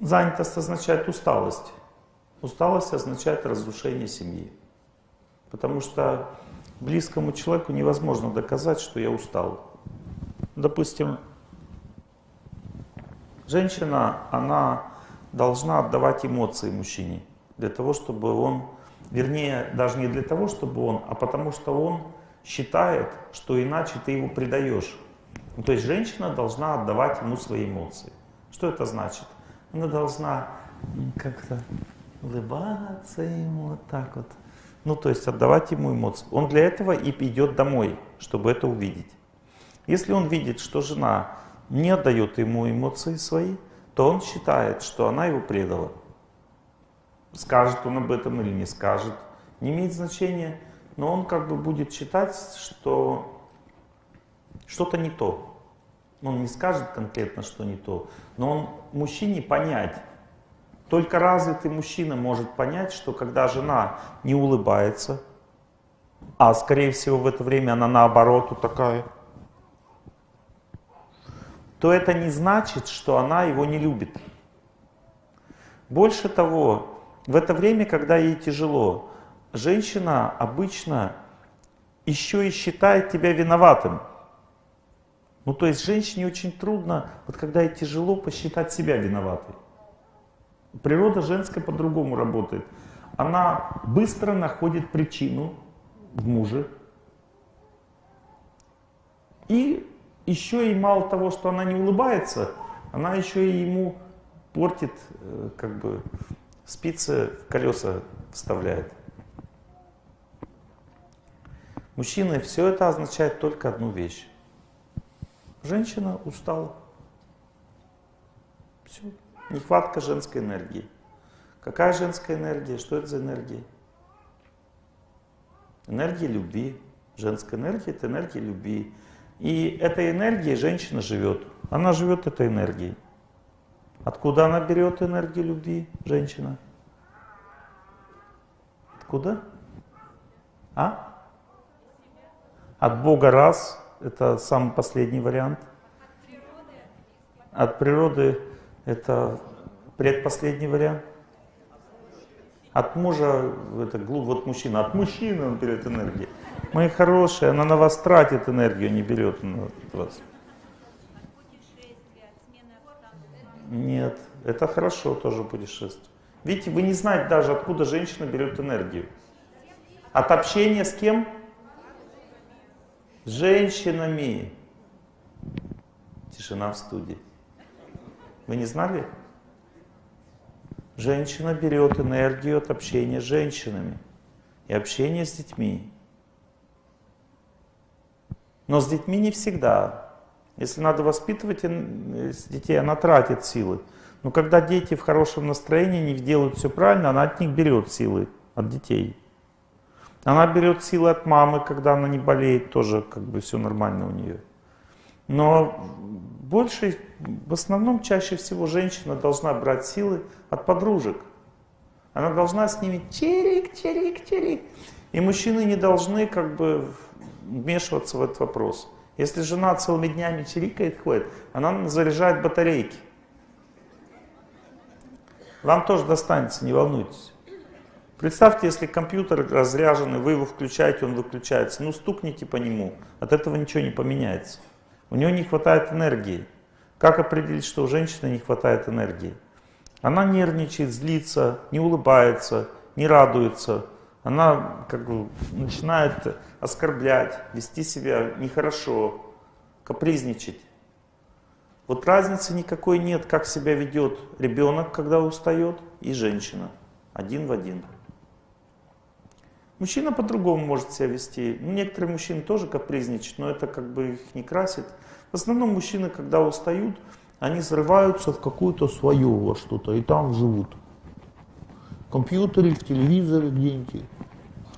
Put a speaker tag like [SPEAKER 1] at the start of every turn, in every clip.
[SPEAKER 1] Занятость означает усталость. Усталость означает разрушение семьи. Потому что близкому человеку невозможно доказать, что я устал. Допустим, женщина, она должна отдавать эмоции мужчине, для того, чтобы он, вернее, даже не для того, чтобы он, а потому что он считает, что иначе ты его предаешь. Ну, то есть женщина должна отдавать ему свои эмоции. Что это значит? Она должна как-то улыбаться ему вот так вот. Ну, то есть отдавать ему эмоции. Он для этого и идет домой, чтобы это увидеть. Если он видит, что жена не отдает ему эмоции свои, то он считает, что она его предала. Скажет он об этом или не скажет, не имеет значения, но он как бы будет считать, что что-то не то. Он не скажет конкретно, что не то, но он мужчине понять. Только развитый мужчина может понять, что когда жена не улыбается, а скорее всего в это время она наоборот вот такая, то это не значит, что она его не любит. Больше того, в это время, когда ей тяжело, женщина обычно еще и считает тебя виноватым. Ну, то есть женщине очень трудно, вот когда ей тяжело, посчитать себя виноватой. Природа женская по-другому работает. Она быстро находит причину в муже. И еще и мало того, что она не улыбается, она еще и ему портит, э, как бы, спицы в колеса вставляет. Мужчины, все это означает только одну вещь. Женщина устала. Все. Нехватка женской энергии. Какая женская энергия? Что это за энергия? Энергия любви. Женская энергия – это энергия любви. И этой энергией женщина живет. Она живет этой энергией. Откуда она берет энергию любви, женщина? Откуда? А? От Бога раз, это самый последний вариант. От природы это предпоследний вариант. От мужа, это глуп, вот мужчина, от мужчины он берет энергию. Мои хорошие, она на вас тратит энергию, не берет на вас. Нет, это хорошо тоже путешествие. Видите, вы не знаете даже, откуда женщина берет энергию. От общения с кем? С женщинами. Тишина в студии. Вы не знали? Женщина берет энергию от общения с женщинами и общения с детьми. Но с детьми не всегда. Если надо воспитывать детей, она тратит силы. Но когда дети в хорошем настроении, не делают все правильно, она от них берет силы, от детей. Она берет силы от мамы, когда она не болеет, тоже как бы все нормально у нее. Но больше, в основном, чаще всего женщина должна брать силы от подружек. Она должна с ними чирик, чирик, чирик. И мужчины не должны как бы вмешиваться в этот вопрос. Если жена целыми днями чирикает, ходит, она заряжает батарейки. Вам тоже достанется, не волнуйтесь. Представьте, если компьютер разряженный, вы его включаете, он выключается. Ну, стукните по нему, от этого ничего не поменяется. У него не хватает энергии. Как определить, что у женщины не хватает энергии? Она нервничает, злится, не улыбается, не радуется. Она как бы начинает оскорблять, вести себя нехорошо, капризничать. Вот разницы никакой нет, как себя ведет ребенок, когда устает, и женщина. Один в один. Мужчина по-другому может себя вести. Ну, некоторые мужчины тоже капризничают, но это как бы их не красит. В основном мужчины, когда устают, они срываются в какую-то свою во что-то и там живут. В компьютере, в телевизоре где-нибудь,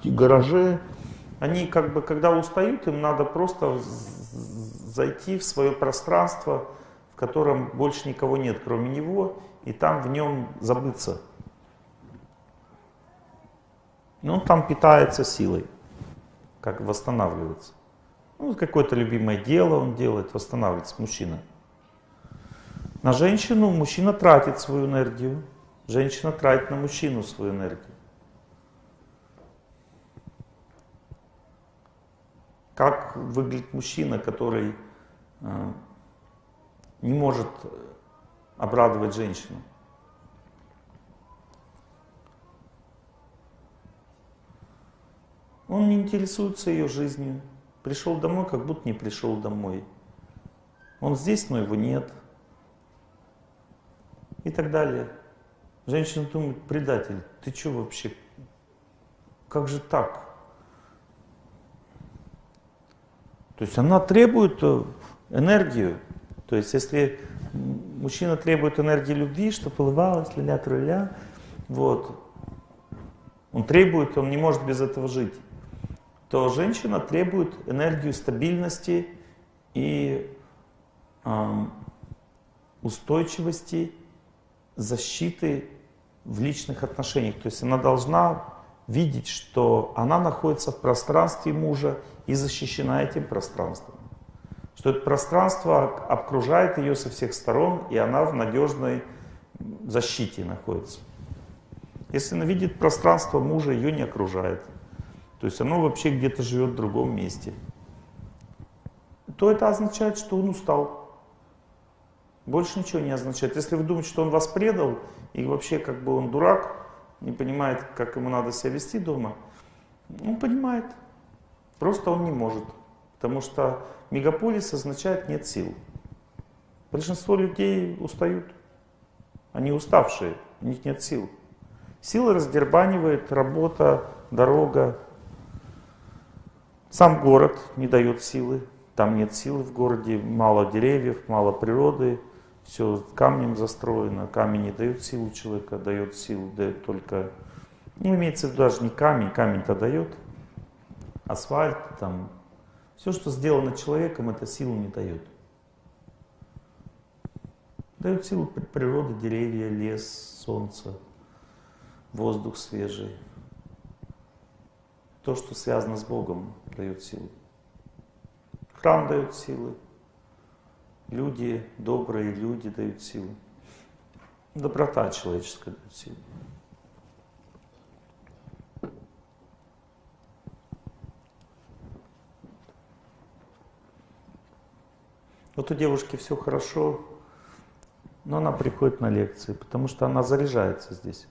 [SPEAKER 1] в гараже. Они как бы, когда устают, им надо просто зайти в свое пространство, в котором больше никого нет, кроме него, и там в нем забыться. И он там питается силой, как восстанавливается. Ну, какое-то любимое дело он делает, восстанавливается мужчина. На женщину мужчина тратит свою энергию, женщина тратит на мужчину свою энергию. Как выглядит мужчина, который э, не может обрадовать женщину? Он не интересуется ее жизнью. Пришел домой, как будто не пришел домой. Он здесь, но его нет. И так далее. Женщина думает, предатель, ты что вообще? Как же так? То есть она требует э, энергию. То есть если мужчина требует энергии любви, что полывалась, ля-ля, тролля, вот, он требует, он не может без этого жить то женщина требует энергию стабильности и э, устойчивости, защиты в личных отношениях. То есть она должна видеть, что она находится в пространстве мужа и защищена этим пространством. Что это пространство окружает ее со всех сторон, и она в надежной защите находится. Если она видит пространство мужа, ее не окружает – то есть оно вообще где-то живет в другом месте, то это означает, что он устал. Больше ничего не означает. Если вы думаете, что он вас предал, и вообще как бы он дурак, не понимает, как ему надо себя вести дома, он понимает. Просто он не может. Потому что мегаполис означает нет сил. Большинство людей устают. Они уставшие, у них нет сил. Силы раздербанивает работа, дорога, сам город не дает силы, там нет силы в городе, мало деревьев, мало природы, все камнем застроено, камень не дает силу человека, дает силу, дает только, ну имеется в виду даже не камень, камень-то дает, асфальт, там, все, что сделано человеком, это силу не дает. Дает силу природа, деревья, лес, солнце, воздух свежий. То, что связано с Богом, дает силы. Храм дает силы. Люди, добрые люди дают силы. Доброта человеческая дает силы. Вот у девушки все хорошо, но она приходит на лекции, потому что она заряжается здесь.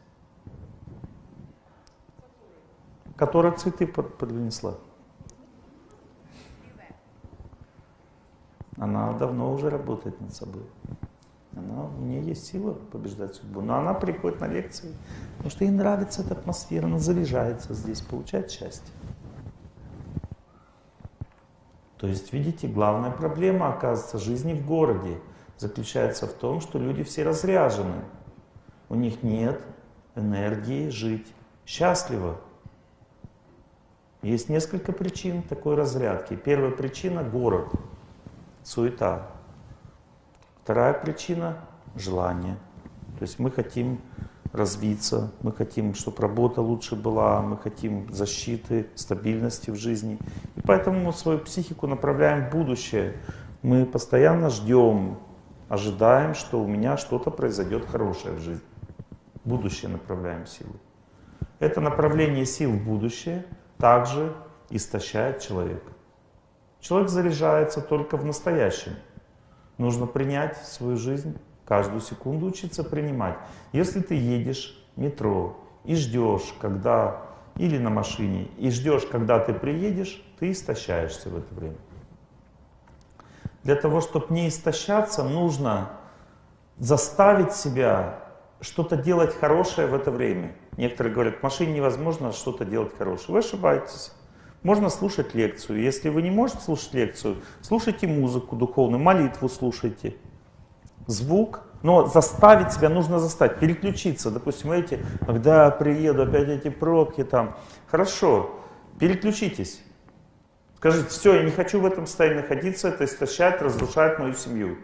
[SPEAKER 1] Которая цветы поднесла. Она давно уже работает над собой. Она, у нее есть сила побеждать судьбу. Но она приходит на лекции, потому что ей нравится эта атмосфера, она заряжается здесь, получает счастье. То есть, видите, главная проблема, оказывается, жизни в городе заключается в том, что люди все разряжены. У них нет энергии жить счастливо. Есть несколько причин такой разрядки. Первая причина – город суета. Вторая причина – желание. То есть мы хотим развиться, мы хотим, чтобы работа лучше была, мы хотим защиты, стабильности в жизни. И поэтому мы свою психику направляем в будущее. Мы постоянно ждем, ожидаем, что у меня что-то произойдет хорошее в жизни. В будущее направляем силы. Это направление сил в будущее также истощает человека. Человек заряжается только в настоящем. Нужно принять свою жизнь, каждую секунду учиться принимать. Если ты едешь в метро и ждешь, когда, или на машине, и ждешь, когда ты приедешь, ты истощаешься в это время. Для того, чтобы не истощаться, нужно заставить себя что-то делать хорошее в это время. Некоторые говорят, в машине невозможно что-то делать хорошее. Вы ошибаетесь. Можно слушать лекцию. Если вы не можете слушать лекцию, слушайте музыку духовную, молитву слушайте. Звук. Но заставить себя нужно заставить, переключиться. Допустим, эти, когда приеду, опять эти пробки там. Хорошо, переключитесь. Скажите, все, я не хочу в этом состоянии находиться, это истощает, разрушает мою семью.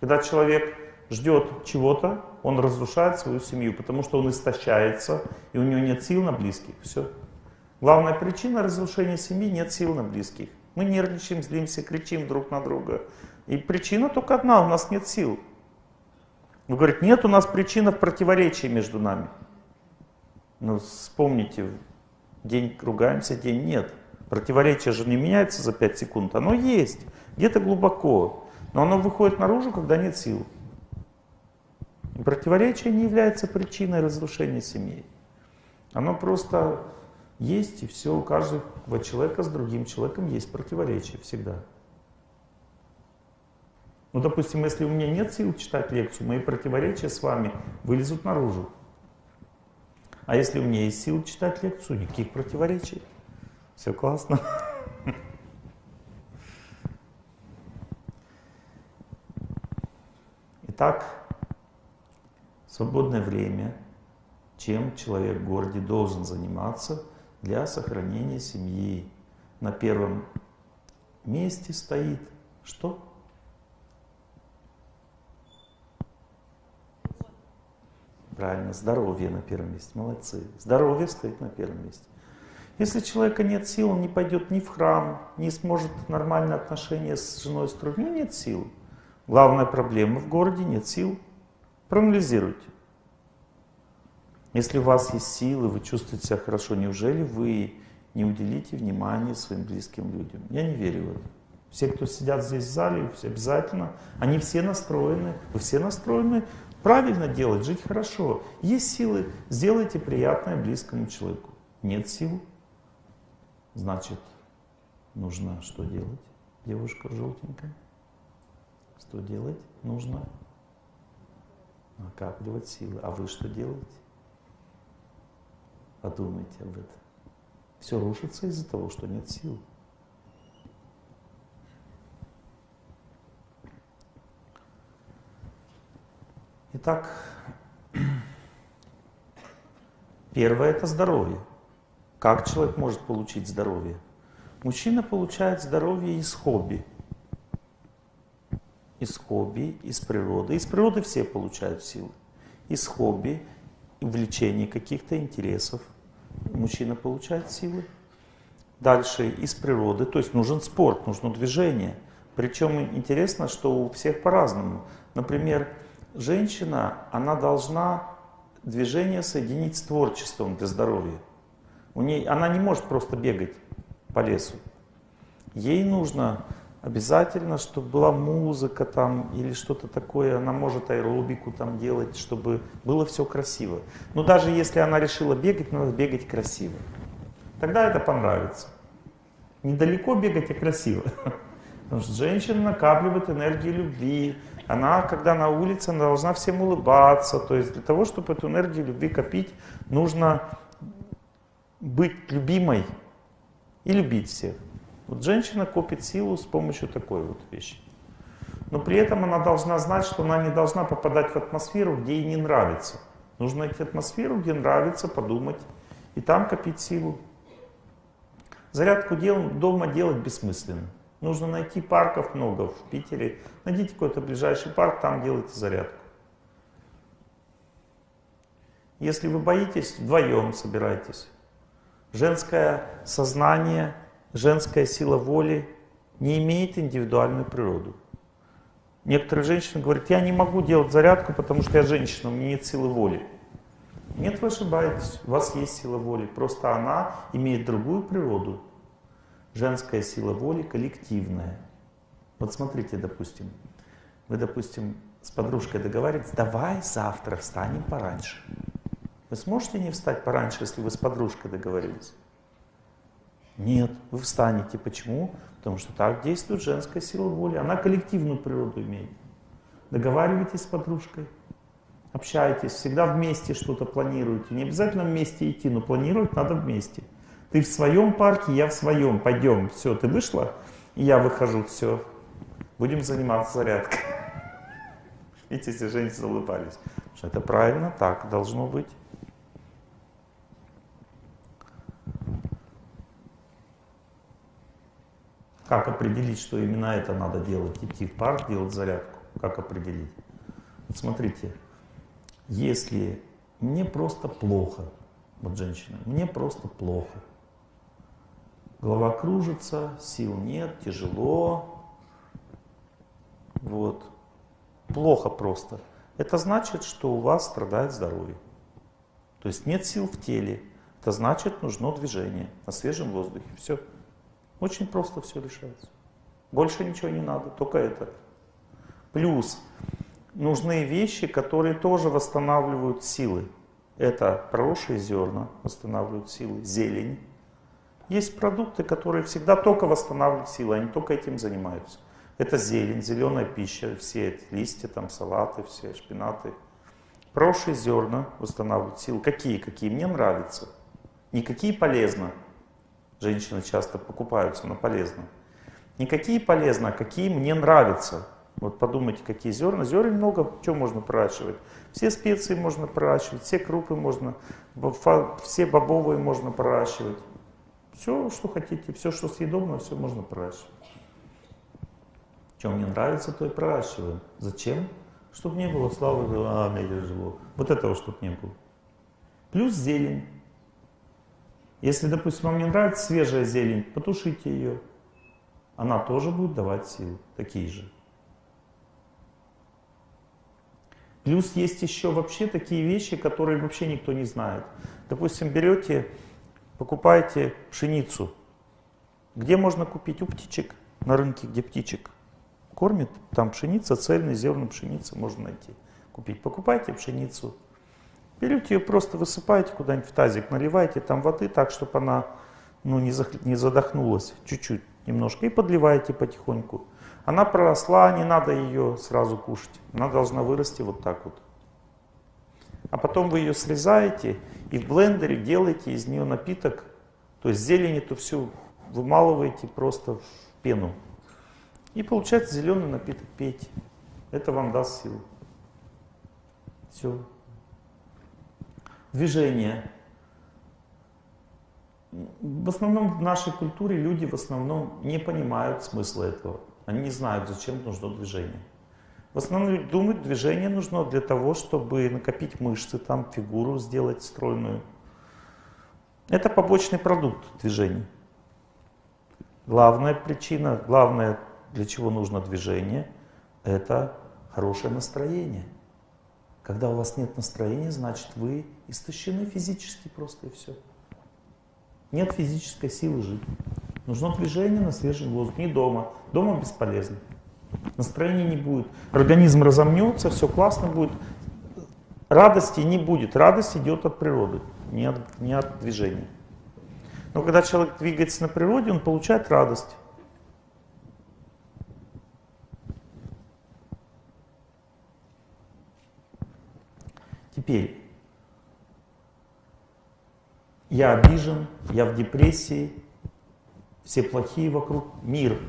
[SPEAKER 1] Когда человек ждет чего-то, он разрушает свою семью, потому что он истощается, и у него нет сил на близких. Все. Главная причина разрушения семьи – нет сил на близких. Мы нервничаем, злимся, кричим друг на друга. И причина только одна – у нас нет сил. Вы говорите, нет у нас причинов противоречий между нами. Ну, вспомните, день ругаемся, день нет. Противоречие же не меняется за 5 секунд, оно есть, где-то глубоко. Но оно выходит наружу, когда нет сил. Противоречие не является причиной разрушения семьи. Оно просто есть, и все, у каждого человека с другим человеком есть противоречие всегда. Ну, допустим, если у меня нет сил читать лекцию, мои противоречия с вами вылезут наружу. А если у меня есть сил читать лекцию, никаких противоречий. Все классно. Итак, свободное время, чем человек в городе должен заниматься для сохранения семьи. На первом месте стоит что? Правильно, здоровье на первом месте. Молодцы. Здоровье стоит на первом месте. Если человека нет сил, он не пойдет ни в храм, не сможет нормальные отношения с женой строить. У него нет сил. Главная проблема в городе нет сил. Проанализируйте. Если у вас есть силы, вы чувствуете себя хорошо, неужели вы не уделите внимания своим близким людям? Я не верю в это. Все, кто сидят здесь в зале, все обязательно, они все настроены, вы все настроены правильно делать, жить хорошо. Есть силы, сделайте приятное близкому человеку. Нет сил, значит, нужно что делать, девушка желтенькая? Что делать? Нужно накапливать силы. А вы что делаете? Подумайте об этом. Все рушится из-за того, что нет сил. Итак, первое это здоровье. Как человек может получить здоровье? Мужчина получает здоровье из хобби. Из хобби, из природы. Из природы все получают силы. Из хобби, влечений каких-то интересов. Мужчина получает силы. Дальше из природы, то есть нужен спорт, нужно движение. Причем интересно, что у всех по-разному. Например, женщина, она должна движение соединить с творчеством для здоровья. У ней, она не может просто бегать по лесу. Ей нужно обязательно, чтобы была музыка там или что-то такое. Она может аэробику там делать, чтобы было все красиво. Но даже если она решила бегать, надо бегать красиво. Тогда это понравится. Недалеко бегать, а красиво. Потому что женщина накапливает энергию любви, она, когда на улице, она должна всем улыбаться. То есть для того, чтобы эту энергию любви копить, нужно быть любимой и любить всех. Вот женщина копит силу с помощью такой вот вещи. Но при этом она должна знать, что она не должна попадать в атмосферу, где ей не нравится. Нужно найти атмосферу, где нравится, подумать, и там копить силу. Зарядку дел, дома делать бессмысленно. Нужно найти парков много в Питере. Найдите какой-то ближайший парк, там делайте зарядку. Если вы боитесь, вдвоем собирайтесь. Женское сознание, женская сила воли не имеет индивидуальную природу. Некоторые женщины говорят, я не могу делать зарядку, потому что я женщина, у меня нет силы воли. Нет, вы ошибаетесь, у вас есть сила воли, просто она имеет другую природу. Женская сила воли коллективная. Вот смотрите, допустим, вы, допустим, с подружкой договариваетесь, давай завтра встанем пораньше. Вы сможете не встать пораньше, если вы с подружкой договорились? Нет, вы встанете. Почему? Потому что так действует женская сила воли. Она коллективную природу имеет. Договаривайтесь с подружкой, общайтесь, всегда вместе что-то планируете. Не обязательно вместе идти, но планировать надо вместе. Ты в своем парке, я в своем. Пойдем. Все, ты вышла, и я выхожу. Все. Будем заниматься зарядкой. Видите, все женщины улыбались. Что это правильно, так должно быть. Как определить, что именно это надо делать? Идти в парк, делать зарядку. Как определить? Вот смотрите, если мне просто плохо, вот женщина, мне просто плохо, голова кружится, сил нет, тяжело. Вот. Плохо просто. это значит, что у вас страдает здоровье. То есть нет сил в теле. Это значит, нужно движение на свежем воздухе. Все. Очень просто все решается. Больше ничего не надо, только это. Плюс нужны вещи, которые тоже восстанавливают силы. Это проросшие зерна восстанавливают силы, зелень. Есть продукты, которые всегда только восстанавливают силы, они только этим занимаются. Это зелень, зеленая пища, все эти листья, там салаты, все шпинаты. Проросшие зерна восстанавливают силы. Какие? Какие? Мне нравятся. Никакие полезно. Женщины часто покупаются на полезно. Никакие полезно, а какие мне нравятся. Вот подумайте, какие зерна. Зерен много, что можно проращивать. Все специи можно проращивать, все крупы можно, все бобовые можно проращивать. Все, что хотите, все, что съедобно, все можно проращивать. Что мне нравится, то и проращиваем. Зачем? Чтобы не было славы, а, тяжело. Вот этого, чтобы не было. Плюс зелень. Если, допустим, вам не нравится свежая зелень, потушите ее. Она тоже будет давать силы, такие же. Плюс есть еще вообще такие вещи, которые вообще никто не знает. Допустим, берете, покупаете пшеницу. Где можно купить? У птичек. На рынке, где птичек кормит. Там пшеница, цельный зерна пшеницы можно найти. Купить. Покупайте пшеницу. Берете ее, просто высыпаете куда-нибудь в тазик, наливаете там воды так, чтобы она ну, не, зах... не задохнулась. Чуть-чуть, немножко. И подливаете потихоньку. Она проросла, не надо ее сразу кушать. Она должна вырасти вот так вот. А потом вы ее срезаете и в блендере делаете из нее напиток. То есть зелень эту всю вымалываете просто в пену. И получается зеленый напиток пейте. Это вам даст силу. Все. Движение. В основном в нашей культуре люди в основном не понимают смысла этого. Они не знают, зачем нужно движение. В основном думают, движение нужно для того, чтобы накопить мышцы, там фигуру сделать стройную. Это побочный продукт движения. Главная причина, главное, для чего нужно движение, это хорошее настроение. Когда у вас нет настроения, значит вы истощены физически просто и все. Нет физической силы жить. Нужно движение на свежем воздухе, не дома. Дома бесполезно. Настроения не будет. Организм разомнется, все классно будет. Радости не будет. Радость идет от природы, не от, не от движения. Но когда человек двигается на природе, он получает радость. Теперь, я обижен, я в депрессии, все плохие вокруг, мир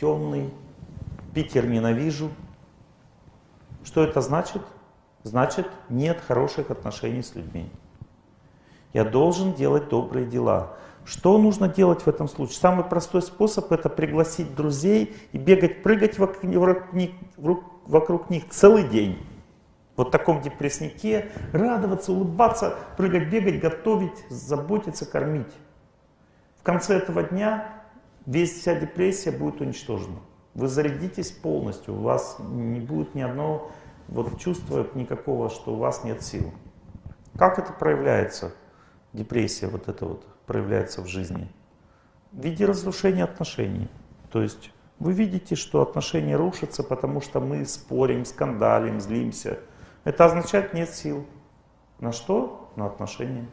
[SPEAKER 1] темный, Питер ненавижу. Что это значит? Значит, нет хороших отношений с людьми. Я должен делать добрые дела. Что нужно делать в этом случае? Самый простой способ это пригласить друзей и бегать, прыгать вокруг них, вокруг них целый день. Вот таком депресснике радоваться, улыбаться, прыгать, бегать, готовить, заботиться, кормить. В конце этого дня весь вся депрессия будет уничтожена. Вы зарядитесь полностью, у вас не будет ни одного вот чувства никакого, что у вас нет сил. Как это проявляется? Депрессия вот это вот проявляется в жизни. В виде разрушения отношений. То есть вы видите, что отношения рушатся, потому что мы спорим, скандалим, злимся. Это означает нет сил. На что? На отношения.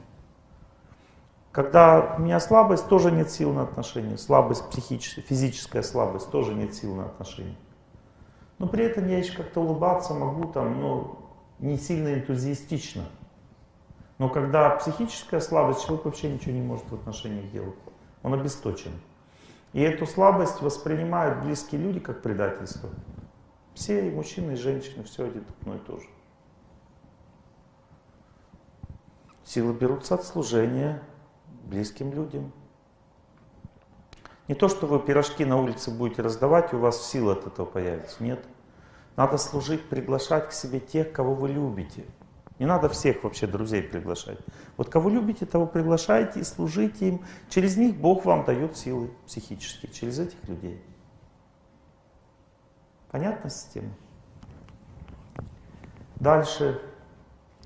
[SPEAKER 1] Когда у меня слабость, тоже нет сил на отношения. Слабость психическая, физическая слабость, тоже нет сил на отношения. Но при этом я еще как-то улыбаться могу, там, но не сильно энтузиастично. Но когда психическая слабость, человек вообще ничего не может в отношениях делать. Он обесточен. И эту слабость воспринимают близкие люди как предательство. Все, и мужчины, и женщины, все одно и то же. Силы берутся от служения, близким людям. Не то, что вы пирожки на улице будете раздавать, и у вас сила от этого появится. Нет. Надо служить, приглашать к себе тех, кого вы любите. Не надо всех вообще друзей приглашать. Вот кого любите, того приглашайте и служите им. Через них Бог вам дает силы психические, через этих людей. Понятна система? Дальше,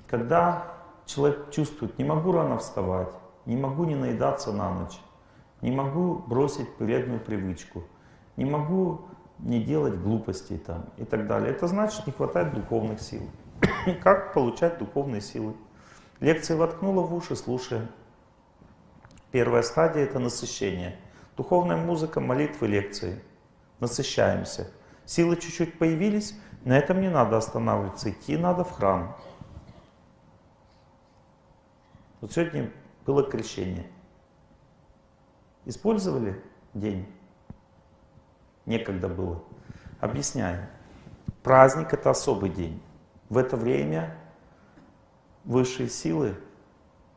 [SPEAKER 1] когда человек чувствует, не могу рано вставать, не могу не наедаться на ночь, не могу бросить вредную привычку, не могу не делать глупостей там и так далее. Это значит, не хватает духовных сил. Как получать духовные силы? Лекции воткнула в уши, слушаем. Первая стадия — это насыщение. Духовная музыка, молитвы, лекции. Насыщаемся. Силы чуть-чуть появились, на этом не надо останавливаться, идти надо в храм. Вот сегодня было крещение. Использовали день? Некогда было. Объясняю. Праздник — это особый день. В это время высшие силы,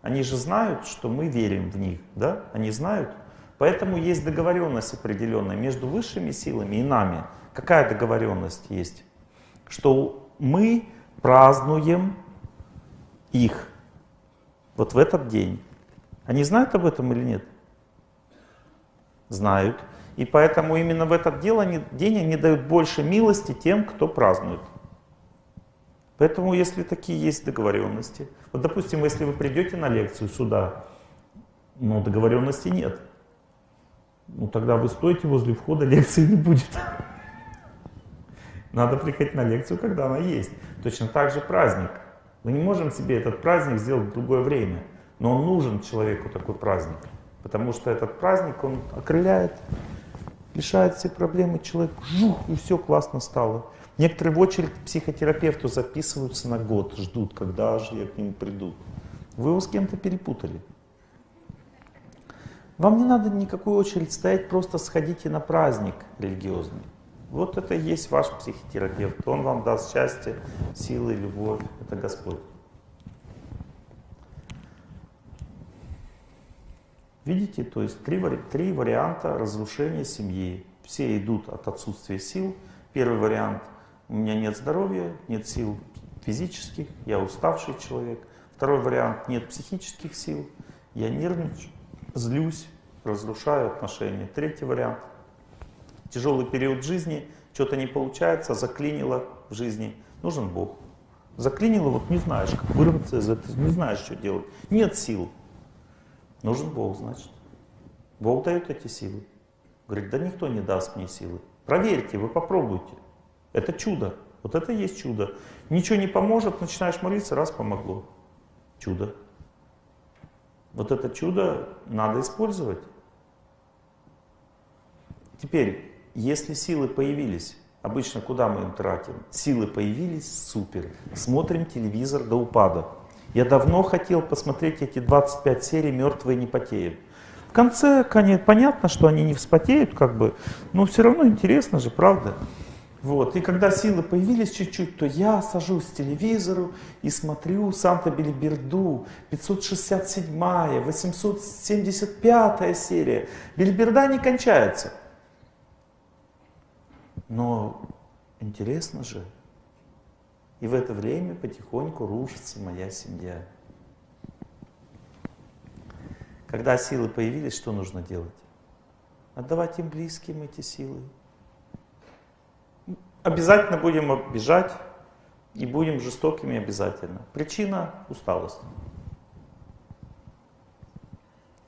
[SPEAKER 1] они же знают, что мы верим в них, да? Они знают. Поэтому есть договоренность определенная между высшими силами и нами. Какая договоренность есть? Что мы празднуем их вот в этот день. Они знают об этом или нет? Знают. И поэтому именно в этот день они дают больше милости тем, кто празднует. Поэтому, если такие есть договоренности, вот, допустим, если вы придете на лекцию сюда, но договоренности нет, ну тогда вы стоите возле входа, лекции не будет. Надо приходить на лекцию, когда она есть. Точно так же праздник. Мы не можем себе этот праздник сделать в другое время, но он нужен человеку такой праздник, потому что этот праздник, он окрыляет, решает все проблемы, человек, жух, и все классно стало. Некоторые в очередь к психотерапевту записываются на год, ждут, когда же я к нему приду. Вы его с кем-то перепутали. Вам не надо никакую очередь стоять, просто сходите на праздник религиозный. Вот это и есть ваш психотерапевт. Он вам даст счастье, силы, любовь. Это Господь. Видите, то есть три, три варианта разрушения семьи. Все идут от отсутствия сил. Первый вариант – у меня нет здоровья, нет сил физических, я уставший человек. Второй вариант, нет психических сил, я нервничаю, злюсь, разрушаю отношения. Третий вариант, тяжелый период жизни, что-то не получается, заклинило в жизни, нужен Бог. Заклинило, вот не знаешь, как вырваться из этого, не знаешь, что делать. Нет сил. Нужен Бог, значит. Бог дает эти силы. Говорит, да никто не даст мне силы. Проверьте, вы попробуйте. Это чудо. Вот это и есть чудо. Ничего не поможет, начинаешь молиться, раз помогло. Чудо. Вот это чудо надо использовать. Теперь, если силы появились, обычно куда мы им тратим? Силы появились, супер. Смотрим телевизор до упада. Я давно хотел посмотреть эти 25 серий «Мертвые не потеют». В конце, конечно, понятно, что они не вспотеют, как бы, но все равно интересно же, правда? Вот. И когда силы появились чуть-чуть, то я сажусь к телевизору и смотрю Санта-Бельберду, 567-я, 875-я серия. Бельберда не кончается. Но интересно же. И в это время потихоньку рушится моя семья. Когда силы появились, что нужно делать? Отдавать им близким эти силы. Обязательно будем обижать и будем жестокими обязательно. Причина – усталость.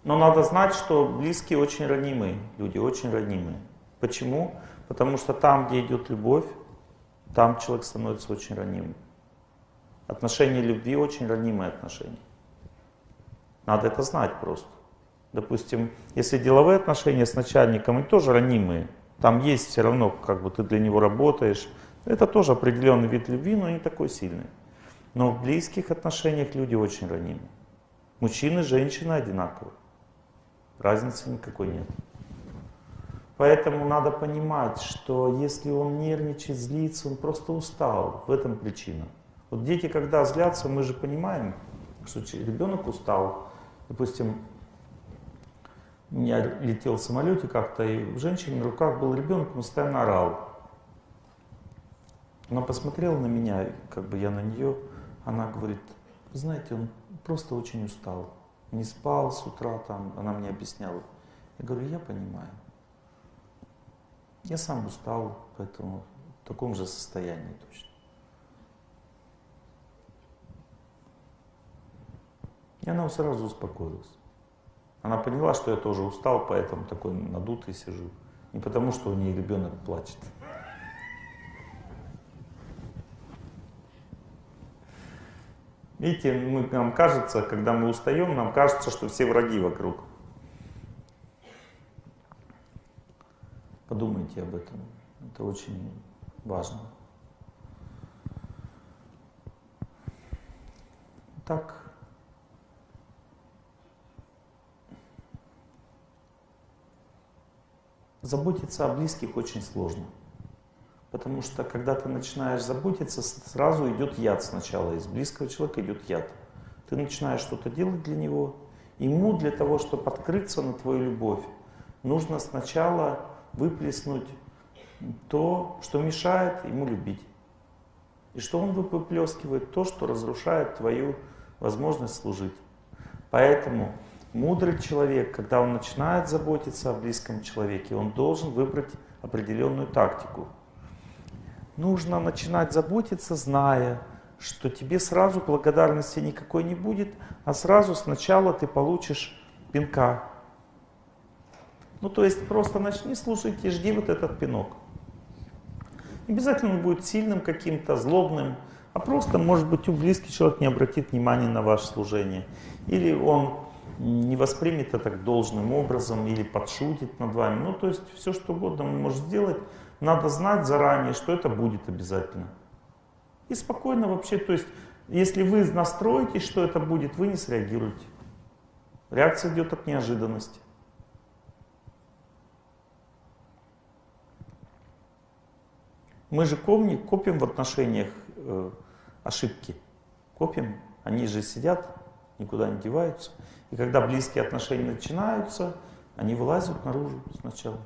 [SPEAKER 1] Но надо знать, что близкие очень ранимые, люди очень ранимые. Почему? Потому что там, где идет любовь, там человек становится очень ранимым. Отношения любви очень ранимые отношения. Надо это знать просто. Допустим, если деловые отношения с начальником, они тоже ранимые. Там есть все равно, как бы ты для него работаешь. Это тоже определенный вид любви, но не такой сильный. Но в близких отношениях люди очень ранимы. Мужчины женщины одинаковы. Разницы никакой нет. Поэтому надо понимать, что если он нервничает, злится, он просто устал. В этом причина. Вот дети, когда злятся, мы же понимаем, что ребенок устал. Допустим, я летел в самолете как-то, и у женщины на руках был ребенок, он постоянно орал. Она посмотрела на меня, как бы я на нее, она говорит, знаете, он просто очень устал, не спал с утра, там, она мне объясняла. Я говорю, я понимаю. Я сам устал, поэтому в таком же состоянии точно. И она сразу успокоилась. Она поняла, что я тоже устал, поэтому такой надутый сижу. Не потому, что у нее ребенок плачет. Видите, мы, нам кажется, когда мы устаем, нам кажется, что все враги вокруг. Подумайте об этом. Это очень важно. Так. Заботиться о близких очень сложно. Потому что когда ты начинаешь заботиться, сразу идет яд сначала. Из близкого человека идет яд. Ты начинаешь что-то делать для него. Ему для того, чтобы открыться на твою любовь, нужно сначала выплеснуть то, что мешает ему любить. И что он выплескивает? То, что разрушает твою возможность служить. Поэтому мудрый человек, когда он начинает заботиться о близком человеке, он должен выбрать определенную тактику – нужно начинать заботиться, зная, что тебе сразу благодарности никакой не будет, а сразу сначала ты получишь пинка. Ну то есть просто начни слушать и жди вот этот пинок. Не обязательно он будет сильным каким-то, злобным, а просто, может быть, у близкий человек не обратит внимания на ваше служение. Или он не воспримет это должным образом, или подшутит над вами. Ну, то есть все, что угодно он может сделать, надо знать заранее, что это будет обязательно. И спокойно вообще, то есть, если вы настроитесь, что это будет, вы не среагируете. Реакция идет от неожиданности. Мы же копим, копим в отношениях э, ошибки. Копим, они же сидят, никуда не деваются. И когда близкие отношения начинаются, они вылазят наружу сначала.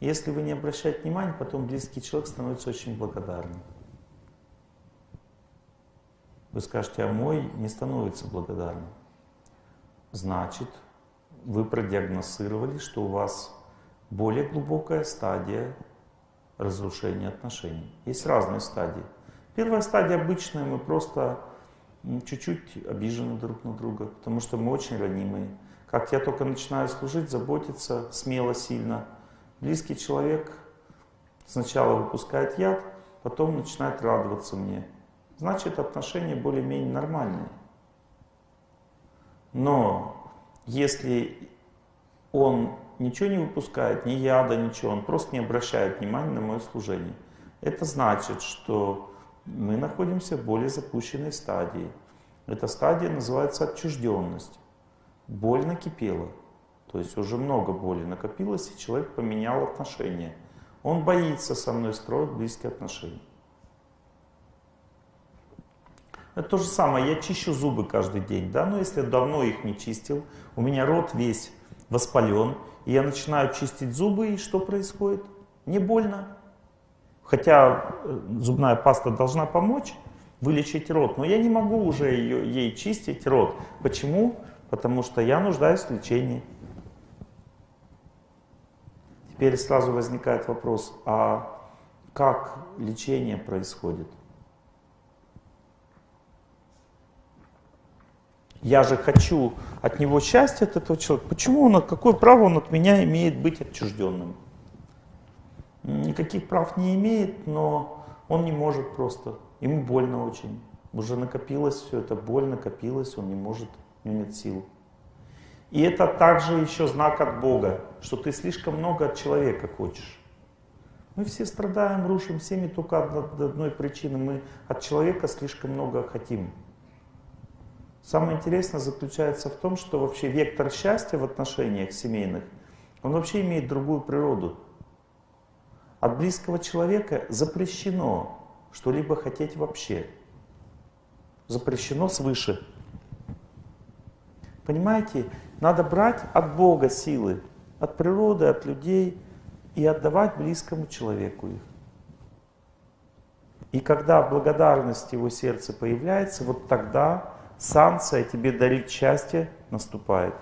[SPEAKER 1] Если вы не обращаете внимания, потом близкий человек становится очень благодарным. Вы скажете, а мой не становится благодарным. Значит, вы продиагностировали, что у вас более глубокая стадия разрушения отношений. Есть разные стадии. Первая стадия обычная, мы просто чуть-чуть обижены друг на друга, потому что мы очень ранимые. Как я только начинаю служить, заботиться смело, сильно – Близкий человек сначала выпускает яд, потом начинает радоваться мне. Значит, отношения более-менее нормальные. Но если он ничего не выпускает, ни яда, ничего, он просто не обращает внимания на мое служение, это значит, что мы находимся в более запущенной стадии. Эта стадия называется отчужденность. Боль накипела. То есть уже много боли накопилось, и человек поменял отношения. Он боится со мной строить близкие отношения. Это то же самое, я чищу зубы каждый день, да, но если давно их не чистил, у меня рот весь воспален, я начинаю чистить зубы, и что происходит? Не больно. Хотя э, зубная паста должна помочь вылечить рот, но я не могу уже ее, ей чистить рот. Почему? Потому что я нуждаюсь в лечении. Теперь сразу возникает вопрос, а как лечение происходит? Я же хочу от него счастья, от этого человека. Почему он, какое право он от меня имеет быть отчужденным? Никаких прав не имеет, но он не может просто. Ему больно очень. Уже накопилось все это, боль накопилась, он не может, у него нет сил. И это также еще знак от Бога, что ты слишком много от человека хочешь. Мы все страдаем, рушим семьи только одной причины. Мы от человека слишком много хотим. Самое интересное заключается в том, что вообще вектор счастья в отношениях семейных, он вообще имеет другую природу. От близкого человека запрещено что-либо хотеть вообще. Запрещено свыше. Понимаете, надо брать от Бога силы, от природы, от людей и отдавать близкому человеку их. И когда благодарность его сердца появляется, вот тогда санкция тебе дарить счастье наступает.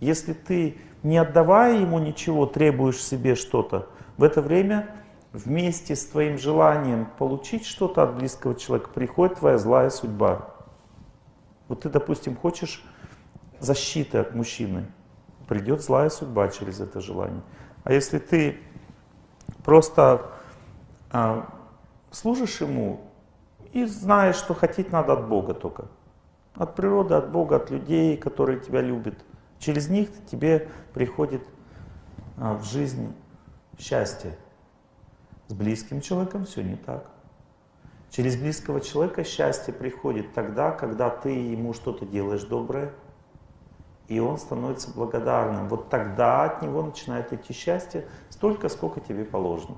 [SPEAKER 1] Если ты, не отдавая ему ничего, требуешь себе что-то, в это время вместе с твоим желанием получить что-то от близкого человека приходит твоя злая судьба. Вот ты, допустим, хочешь защиты от мужчины, придет злая судьба через это желание. А если ты просто а, служишь ему и знаешь, что хотеть надо от Бога только. От природы, от Бога, от людей, которые тебя любят. Через них тебе приходит а, в жизнь счастье. С близким человеком все не так. Через близкого человека счастье приходит тогда, когда ты ему что-то делаешь доброе, и он становится благодарным. Вот тогда от него начинает идти счастье столько, сколько тебе положено.